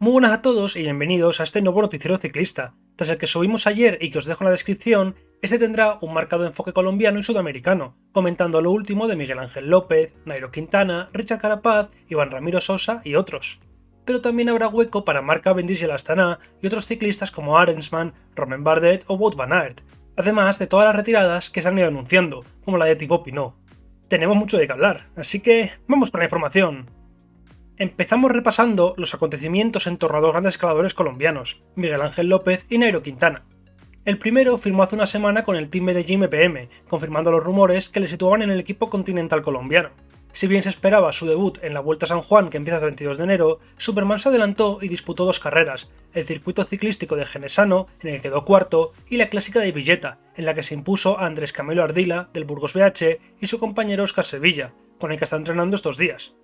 Muy buenas a todos y bienvenidos a este nuevo noticiero ciclista. Tras el que subimos ayer y que os dejo en la descripción, este tendrá un marcado enfoque colombiano y sudamericano, comentando lo último de Miguel Ángel López, Nairo Quintana, Richard Carapaz, Iván Ramiro Sosa y otros. Pero también habrá hueco para Marc Cavendish y el Astana y otros ciclistas como Arensman, Romain Bardet o Wout van Aert, además de todas las retiradas que se han ido anunciando, como la de Thibaut Pinot. Tenemos mucho de qué hablar, así que vamos con la información. Empezamos repasando los acontecimientos en torno a dos grandes escaladores colombianos, Miguel Ángel López y Nairo Quintana. El primero firmó hace una semana con el Team Medellín MPM, confirmando los rumores que le situaban en el equipo continental colombiano. Si bien se esperaba su debut en la Vuelta a San Juan que empieza el 22 de enero, Superman se adelantó y disputó dos carreras, el circuito ciclístico de Genesano, en el que quedó cuarto, y la clásica de Villeta, en la que se impuso a Andrés Camilo Ardila, del Burgos BH, y su compañero Oscar Sevilla, con el que está entrenando estos días.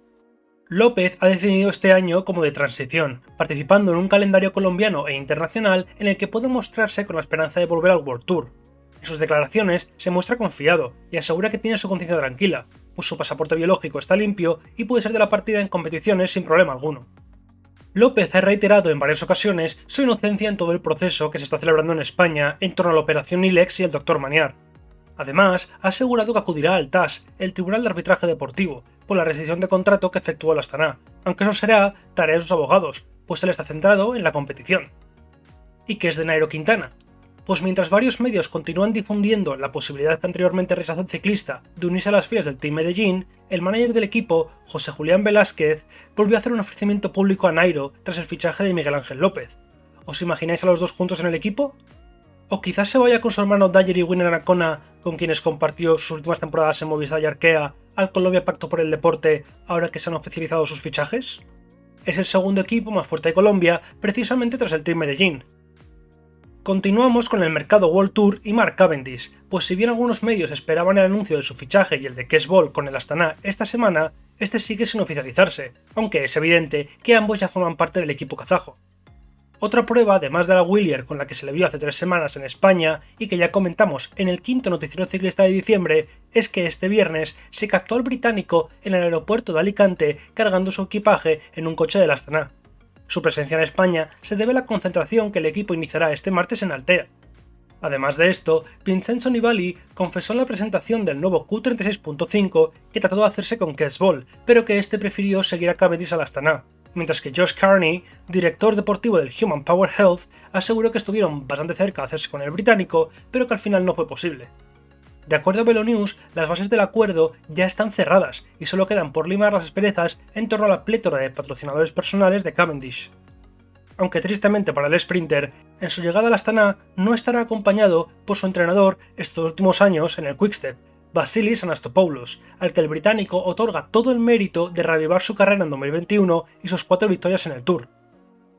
López ha definido este año como de transición, participando en un calendario colombiano e internacional en el que puede mostrarse con la esperanza de volver al World Tour. En sus declaraciones se muestra confiado y asegura que tiene su conciencia tranquila, pues su pasaporte biológico está limpio y puede ser de la partida en competiciones sin problema alguno. López ha reiterado en varias ocasiones su inocencia en todo el proceso que se está celebrando en España en torno a la operación ILEX y el Dr. Maniar. Además, ha asegurado que acudirá al TAS, el Tribunal de Arbitraje Deportivo, por la rescisión de contrato que efectuó el Astana, aunque eso será tarea de sus abogados, pues él está centrado en la competición. ¿Y qué es de Nairo Quintana? Pues mientras varios medios continúan difundiendo la posibilidad que anteriormente rechazó el ciclista de unirse a las filas del Team Medellín, el manager del equipo, José Julián Velázquez, volvió a hacer un ofrecimiento público a Nairo tras el fichaje de Miguel Ángel López. ¿Os imagináis a los dos juntos en el equipo? ¿O quizás se vaya con su hermano Dyer y Winner Anacona, con quienes compartió sus últimas temporadas en Movistar y Arkea, al Colombia Pacto por el Deporte ahora que se han oficializado sus fichajes? Es el segundo equipo más fuerte de Colombia, precisamente tras el Team Medellín. Continuamos con el mercado World Tour y Mark Cavendish, pues si bien algunos medios esperaban el anuncio de su fichaje y el de Kes Ball con el Astana esta semana, este sigue sin oficializarse, aunque es evidente que ambos ya forman parte del equipo kazajo. Otra prueba, además de la Willier con la que se le vio hace tres semanas en España y que ya comentamos en el quinto noticiero ciclista de diciembre, es que este viernes se captó al británico en el aeropuerto de Alicante cargando su equipaje en un coche del Astana. Su presencia en España se debe a la concentración que el equipo iniciará este martes en Altea. Además de esto, Vincenzo Nibali confesó en la presentación del nuevo Q36.5 que trató de hacerse con Ball, pero que este prefirió seguir a Cavendish al Astana mientras que Josh Carney, director deportivo del Human Power Health, aseguró que estuvieron bastante cerca de hacerse con el británico, pero que al final no fue posible. De acuerdo a Velo News, las bases del acuerdo ya están cerradas y solo quedan por limar las asperezas en torno a la plétora de patrocinadores personales de Cavendish. Aunque tristemente para el sprinter, en su llegada a la Astana no estará acompañado por su entrenador estos últimos años en el Quickstep, Vasilis Anastopoulos, al que el británico otorga todo el mérito de reavivar su carrera en 2021 y sus cuatro victorias en el Tour.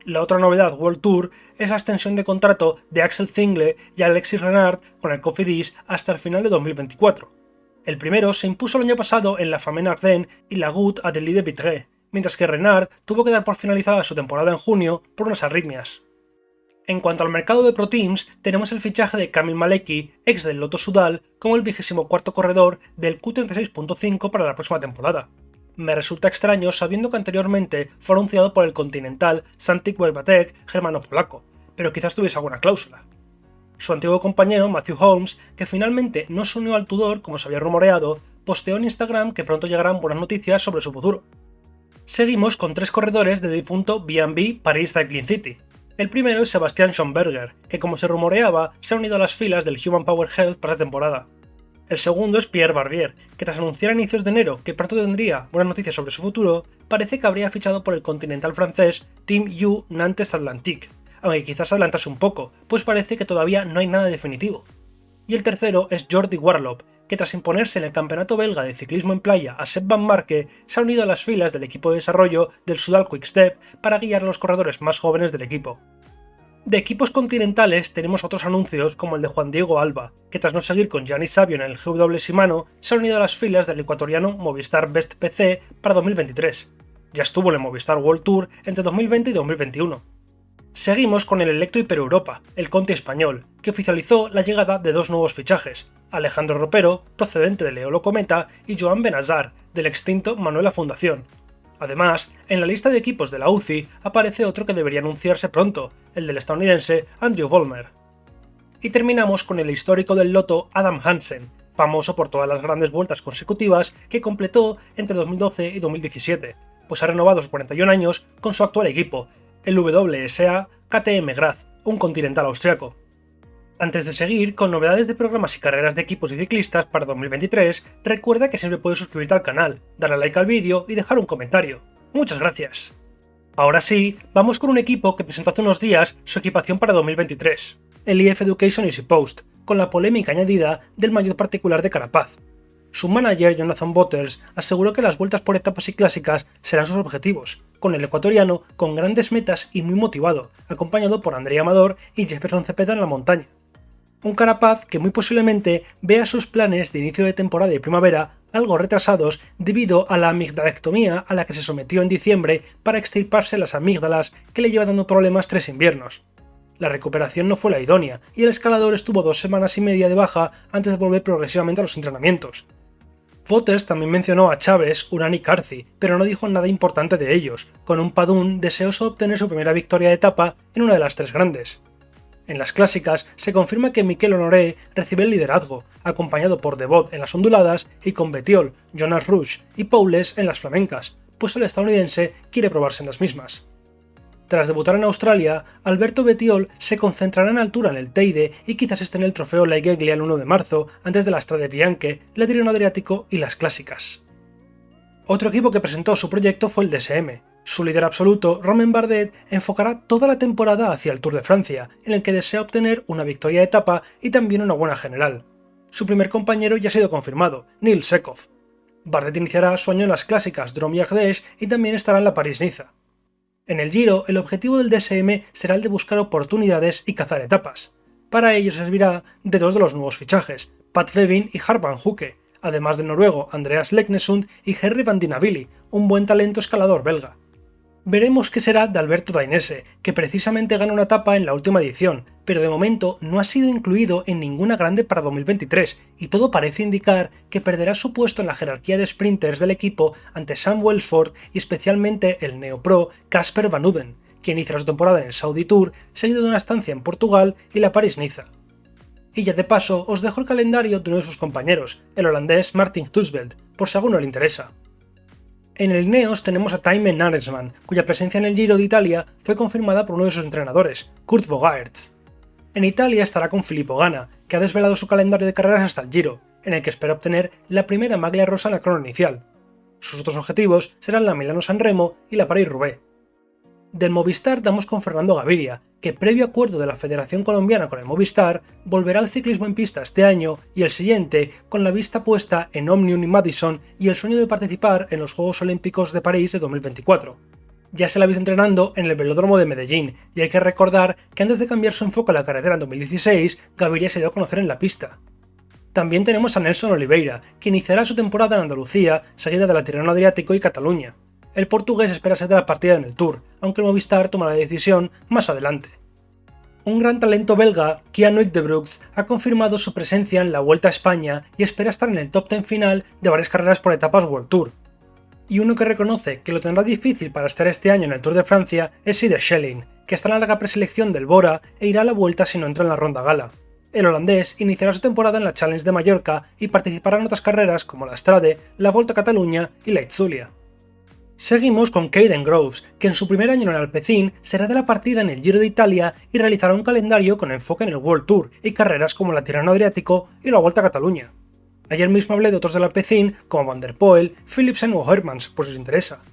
La otra novedad World Tour es la extensión de contrato de Axel Zingle y Alexis Renard con el Cofidis hasta el final de 2024. El primero se impuso el año pasado en la Famenne Ardennes y la Goutte Adélie de Vitré, mientras que Renard tuvo que dar por finalizada su temporada en junio por unas arritmias. En cuanto al mercado de Pro Teams, tenemos el fichaje de Kamil Maleki, ex del Loto Sudal, como el 24 corredor del Q36.5 para la próxima temporada. Me resulta extraño sabiendo que anteriormente fue anunciado por el continental Santik Wojbatek germano-polaco, pero quizás tuviese alguna cláusula. Su antiguo compañero Matthew Holmes, que finalmente no se unió al Tudor como se había rumoreado, posteó en Instagram que pronto llegarán buenas noticias sobre su futuro. Seguimos con tres corredores de difunto B&B Paris Cycling City, el primero es Sebastian Schomberger, que como se rumoreaba, se ha unido a las filas del Human Power Health para la temporada. El segundo es Pierre Barbier, que tras anunciar a inicios de enero que pronto tendría buenas noticias sobre su futuro, parece que habría fichado por el continental francés Team U Nantes Atlantique, aunque quizás adelantase un poco, pues parece que todavía no hay nada definitivo. Y el tercero es Jordi Warlop, que tras imponerse en el campeonato belga de ciclismo en playa a Sepp Van Marke, se ha unido a las filas del equipo de desarrollo del Sudal Quickstep para guiar a los corredores más jóvenes del equipo. De equipos continentales tenemos otros anuncios como el de Juan Diego Alba, que tras no seguir con Gianni Sabio en el GW Shimano, se ha unido a las filas del ecuatoriano Movistar Best PC para 2023. Ya estuvo en el Movistar World Tour entre 2020 y 2021. Seguimos con el Electro Hiper Europa, el Conti español, que oficializó la llegada de dos nuevos fichajes, Alejandro Ropero, procedente de Leolo Cometa, y Joan Benazar, del extinto Manuela Fundación. Además, en la lista de equipos de la UCI aparece otro que debería anunciarse pronto, el del estadounidense Andrew Vollmer. Y terminamos con el histórico del loto Adam Hansen, famoso por todas las grandes vueltas consecutivas que completó entre 2012 y 2017, pues ha renovado sus 41 años con su actual equipo, el WSA KTM Graz, un continental austriaco. Antes de seguir con novedades de programas y carreras de equipos y ciclistas para 2023, recuerda que siempre puedes suscribirte al canal, darle like al vídeo y dejar un comentario. Muchas gracias. Ahora sí, vamos con un equipo que presentó hace unos días su equipación para 2023, el IF Education Easy Post, con la polémica añadida del mayor particular de Carapaz. Su manager, Jonathan Butters, aseguró que las vueltas por etapas y clásicas serán sus objetivos, con el ecuatoriano con grandes metas y muy motivado, acompañado por Andrea Amador y Jefferson Cepeda en la montaña un Carapaz que muy posiblemente vea sus planes de inicio de temporada y primavera algo retrasados debido a la amigdalectomía a la que se sometió en diciembre para extirparse las amígdalas que le lleva dando problemas tres inviernos. La recuperación no fue la idónea y el escalador estuvo dos semanas y media de baja antes de volver progresivamente a los entrenamientos. Fotes también mencionó a Chávez, Urán y Carci, pero no dijo nada importante de ellos, con un Padún deseoso de obtener su primera victoria de etapa en una de las tres grandes. En las clásicas se confirma que Miquel Honoré recibe el liderazgo, acompañado por Devot en las onduladas y con Betiol, Jonas Rush y Paules en las flamencas, pues el estadounidense quiere probarse en las mismas. Tras debutar en Australia, Alberto Betiol se concentrará en altura en el Teide y quizás esté en el trofeo Laigeglia el 1 de marzo, antes de la Strade Bianche, la Tirreno Adriático y las clásicas. Otro equipo que presentó su proyecto fue el DSM, su líder absoluto, Romain Bardet, enfocará toda la temporada hacia el Tour de Francia, en el que desea obtener una victoria de etapa y también una buena general. Su primer compañero ya ha sido confirmado, Neil Sekov. Bardet iniciará su año en las clásicas Drôme Ardèche y también estará en la París-Niza. En el Giro, el objetivo del DSM será el de buscar oportunidades y cazar etapas. Para ello servirá de dos de los nuevos fichajes, Pat Vevin y Harpan Huke, además del noruego Andreas Leknesund y Henry van Dinavilli, un buen talento escalador belga veremos qué será de Alberto Dainese, que precisamente gana una etapa en la última edición, pero de momento no ha sido incluido en ninguna grande para 2023, y todo parece indicar que perderá su puesto en la jerarquía de sprinters del equipo ante Sam Wellsford y especialmente el neopro Casper Van Uden, que inicia su temporada en el Saudi Tour, seguido de una estancia en Portugal y la París-Niza. Y ya de paso os dejo el calendario de uno de sus compañeros, el holandés Martin Tusveld, por si alguno le interesa. En el Neos tenemos a Time Naresman, cuya presencia en el Giro de Italia fue confirmada por uno de sus entrenadores, Kurt Bogaerts. En Italia estará con Filippo Gana, que ha desvelado su calendario de carreras hasta el Giro, en el que espera obtener la primera maglia rosa en la crono inicial. Sus otros objetivos serán la Milano-San Remo y la París-Roubaix. Del Movistar damos con Fernando Gaviria, que previo acuerdo de la Federación Colombiana con el Movistar, volverá al ciclismo en pista este año y el siguiente con la vista puesta en Omnium y Madison y el sueño de participar en los Juegos Olímpicos de París de 2024. Ya se la ha visto entrenando en el velódromo de Medellín, y hay que recordar que antes de cambiar su enfoque a la carretera en 2016, Gaviria se dio a conocer en la pista. También tenemos a Nelson Oliveira, que iniciará su temporada en Andalucía, seguida de la Tirreno Adriático y Cataluña el portugués espera ser de la partida en el Tour, aunque el Movistar toma la decisión más adelante. Un gran talento belga, de Brooks, ha confirmado su presencia en la Vuelta a España y espera estar en el top 10 final de varias carreras por etapas World Tour. Y uno que reconoce que lo tendrá difícil para estar este año en el Tour de Francia es Sider Schelling, que está en la larga preselección del Bora e irá a la vuelta si no entra en la ronda gala. El holandés iniciará su temporada en la Challenge de Mallorca y participará en otras carreras como la Strade, la Volta a Cataluña y la Itzulia. Seguimos con Caden Groves, que en su primer año en el Alpecin será de la partida en el Giro de Italia y realizará un calendario con enfoque en el World Tour y carreras como la Tirano Adriático y la Vuelta a Cataluña. Ayer mismo hablé de otros del Alpecin como Van der Poel, Philipsen o Hermans, por si os interesa.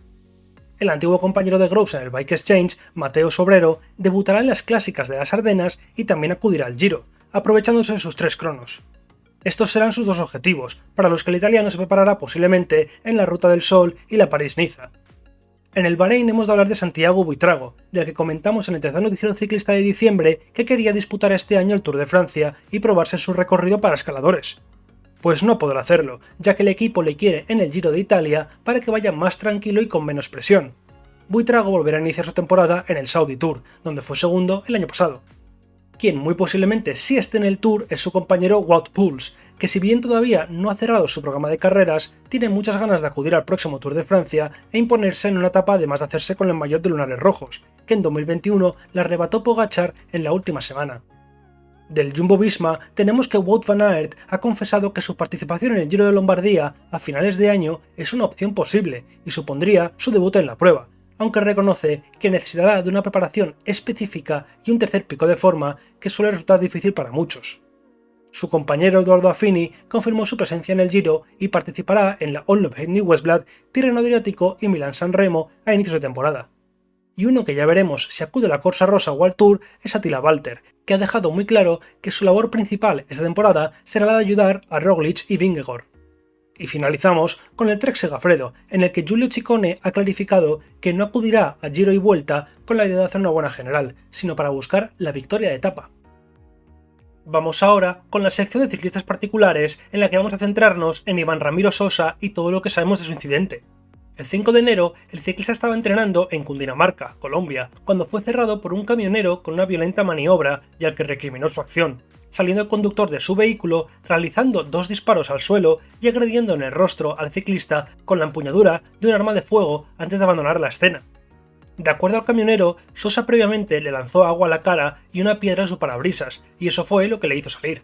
El antiguo compañero de Groves en el Bike Exchange, Mateo Sobrero, debutará en las clásicas de las Ardenas y también acudirá al Giro, aprovechándose de sus tres cronos. Estos serán sus dos objetivos, para los que el italiano se preparará posiblemente en la Ruta del Sol y la París-Niza. En el Bahrein hemos de hablar de Santiago Buitrago, del que comentamos en el tercer noticiero ciclista de diciembre que quería disputar este año el Tour de Francia y probarse su recorrido para escaladores. Pues no podrá hacerlo, ya que el equipo le quiere en el Giro de Italia para que vaya más tranquilo y con menos presión. Buitrago volverá a iniciar su temporada en el Saudi Tour, donde fue segundo el año pasado. Quien muy posiblemente sí esté en el Tour es su compañero Wout Pouls, que si bien todavía no ha cerrado su programa de carreras, tiene muchas ganas de acudir al próximo Tour de Francia e imponerse en una etapa además de hacerse con el maillot de lunares rojos, que en 2021 le arrebató Pogachar en la última semana. Del Jumbo Visma tenemos que Wout van Aert ha confesado que su participación en el Giro de Lombardía a finales de año es una opción posible y supondría su debut en la prueba, aunque reconoce que necesitará de una preparación específica y un tercer pico de forma que suele resultar difícil para muchos. Su compañero Eduardo Affini confirmó su presencia en el Giro y participará en la Onlop New Westblad, Tirreno Adriático y Milan San Remo a inicios de temporada. Y uno que ya veremos si acude a la Corsa Rosa o al Tour es Attila Walter, que ha dejado muy claro que su labor principal esta temporada será la de ayudar a Roglic y Vingegaard. Y finalizamos con el Trek Segafredo, en el que Giulio Ciccone ha clarificado que no acudirá a Giro y Vuelta con la idea de hacer una buena general, sino para buscar la victoria de etapa. Vamos ahora con la sección de ciclistas particulares en la que vamos a centrarnos en Iván Ramiro Sosa y todo lo que sabemos de su incidente. El 5 de enero, el ciclista estaba entrenando en Cundinamarca, Colombia, cuando fue cerrado por un camionero con una violenta maniobra y al que recriminó su acción, saliendo el conductor de su vehículo, realizando dos disparos al suelo y agrediendo en el rostro al ciclista con la empuñadura de un arma de fuego antes de abandonar la escena. De acuerdo al camionero, Sosa previamente le lanzó agua a la cara y una piedra a su parabrisas, y eso fue lo que le hizo salir.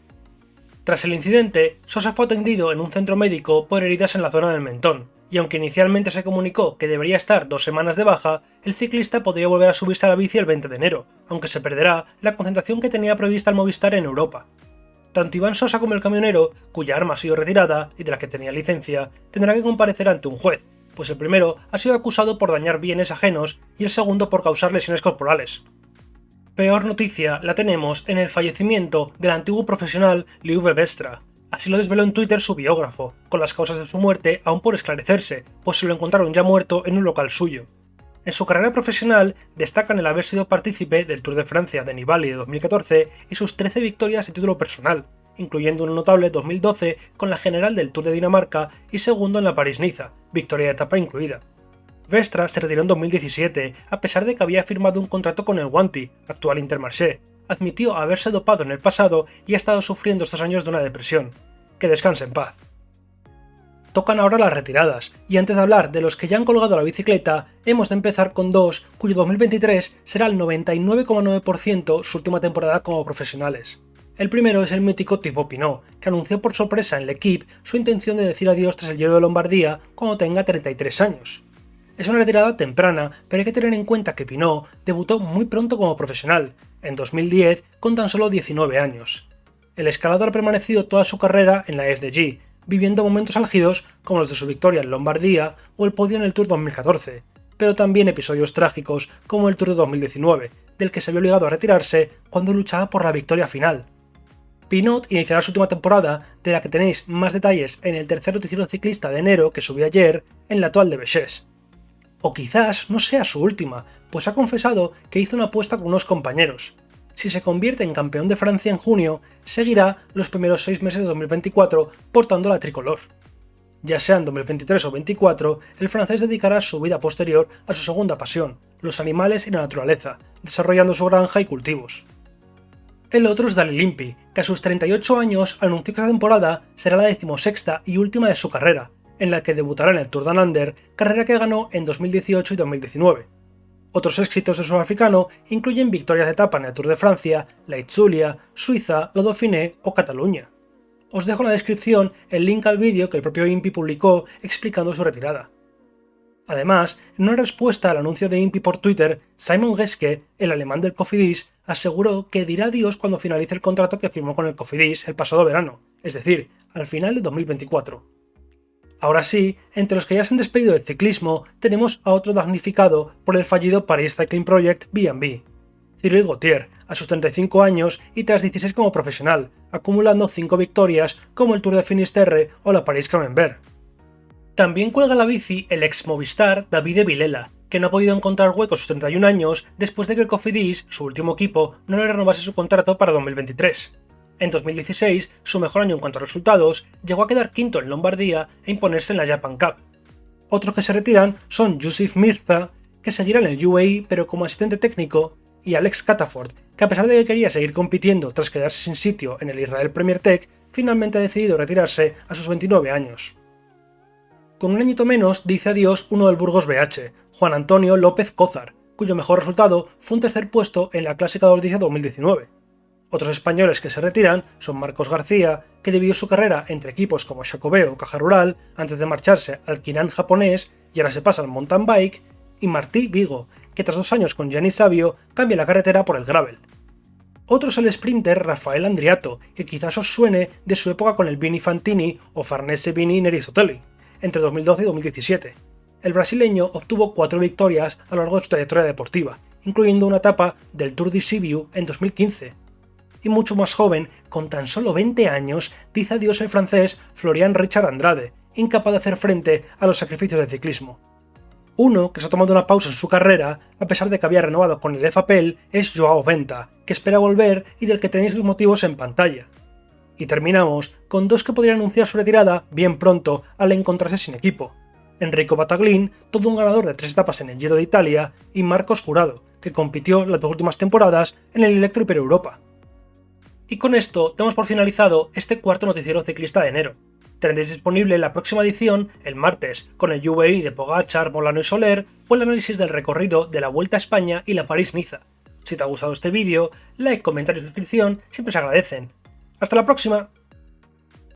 Tras el incidente, Sosa fue atendido en un centro médico por heridas en la zona del mentón, y aunque inicialmente se comunicó que debería estar dos semanas de baja, el ciclista podría volver a subirse a la bici el 20 de enero, aunque se perderá la concentración que tenía prevista el Movistar en Europa. Tanto Iván Sosa como el camionero, cuya arma ha sido retirada y de la que tenía licencia, tendrán que comparecer ante un juez, pues el primero ha sido acusado por dañar bienes ajenos y el segundo por causar lesiones corporales. Peor noticia la tenemos en el fallecimiento del antiguo profesional Liuve Vestra, Así lo desveló en Twitter su biógrafo, con las causas de su muerte aún por esclarecerse, pues se lo encontraron ya muerto en un local suyo. En su carrera profesional destacan el haber sido partícipe del Tour de Francia de Nibali de 2014 y sus 13 victorias a título personal, incluyendo un notable 2012 con la general del Tour de Dinamarca y segundo en la París-Niza, victoria de etapa incluida. Vestra se retiró en 2017, a pesar de que había firmado un contrato con el Wanty, actual Intermarché, admitió haberse dopado en el pasado y ha estado sufriendo estos años de una depresión. Que descanse en paz. Tocan ahora las retiradas, y antes de hablar de los que ya han colgado la bicicleta, hemos de empezar con dos cuyo 2023 será el 99,9% su última temporada como profesionales. El primero es el mítico Thibaut Pinot, que anunció por sorpresa en L'Equipe su intención de decir adiós tras el Giro de Lombardía cuando tenga 33 años. Es una retirada temprana, pero hay que tener en cuenta que Pinot debutó muy pronto como profesional, en 2010 con tan solo 19 años. El escalador ha permanecido toda su carrera en la FDG, viviendo momentos álgidos como los de su victoria en Lombardía o el podio en el Tour 2014, pero también episodios trágicos como el Tour de 2019, del que se vio obligado a retirarse cuando luchaba por la victoria final. Pinot iniciará su última temporada, de la que tenéis más detalles en el tercer noticiero ciclista de enero que subí ayer, en la actual de Bechés. O quizás no sea su última, pues ha confesado que hizo una apuesta con unos compañeros. Si se convierte en campeón de Francia en junio, seguirá los primeros seis meses de 2024 portando la tricolor. Ya sea en 2023 o 2024, el francés dedicará su vida posterior a su segunda pasión, los animales y la naturaleza, desarrollando su granja y cultivos. El otro es Dali Limpi, que a sus 38 años anunció que esta temporada será la decimosexta y última de su carrera, en la que debutará en el Tour de Under, carrera que ganó en 2018 y 2019. Otros éxitos del sudafricano incluyen victorias de etapa en el Tour de Francia, la Itzulia, Suiza, la Dauphiné o Cataluña. Os dejo en la descripción el link al vídeo que el propio Impi publicó explicando su retirada. Además, en una respuesta al anuncio de Impi por Twitter, Simon Geske, el alemán del Cofidis, aseguró que dirá adiós cuando finalice el contrato que firmó con el Cofidis el pasado verano, es decir, al final de 2024. Ahora sí, entre los que ya se han despedido del ciclismo, tenemos a otro damnificado por el fallido Paris Cycling Project B&B. Cyril Gauthier, a sus 35 años y tras 16 como profesional, acumulando 5 victorias como el Tour de Finisterre o la Paris Camembert. También cuelga la bici el ex Movistar David Vilela, que no ha podido encontrar hueco a sus 31 años después de que el Cofidis, su último equipo, no le renovase su contrato para 2023. En 2016, su mejor año en cuanto a resultados, llegó a quedar quinto en Lombardía e imponerse en la Japan Cup. Otros que se retiran son Yusuf Mirza, que seguirá en el UAE pero como asistente técnico, y Alex Cataford, que a pesar de que quería seguir compitiendo tras quedarse sin sitio en el Israel Premier Tech, finalmente ha decidido retirarse a sus 29 años. Con un añito menos dice adiós uno del Burgos BH, Juan Antonio López Cózar, cuyo mejor resultado fue un tercer puesto en la Clásica de Ordizia 2019. Otros españoles que se retiran son Marcos García, que dividió su carrera entre equipos como Jacobeo o Caja Rural antes de marcharse al Kinan japonés y ahora se pasa al mountain bike, y Martí Vigo, que tras dos años con Gianni Savio cambia la carretera por el gravel. Otro es el sprinter Rafael Andriato, que quizás os suene de su época con el Vini Fantini o Farnese Vini Nerizotelli, entre 2012 y 2017. El brasileño obtuvo cuatro victorias a lo largo de su trayectoria deportiva, incluyendo una etapa del Tour de Sibiu en 2015. Y mucho más joven, con tan solo 20 años, dice adiós el francés Florian Richard Andrade, incapaz de hacer frente a los sacrificios del ciclismo. Uno que se ha tomado una pausa en su carrera, a pesar de que había renovado con el FAPEL, es Joao Venta, que espera volver y del que tenéis los motivos en pantalla. Y terminamos con dos que podrían anunciar su retirada bien pronto al encontrarse sin equipo. Enrico Bataglin, todo un ganador de tres etapas en el Giro de Italia, y Marcos Jurado, que compitió las dos últimas temporadas en el Electro Hiper Europa. Y con esto damos por finalizado este cuarto noticiero ciclista de enero. Tendréis disponible la próxima edición el martes, con el UVI de Pogachar, Molano y Soler o el análisis del recorrido de la Vuelta a España y la París-Niza. Si te ha gustado este vídeo, like, comentario y suscripción siempre se agradecen. ¡Hasta la próxima!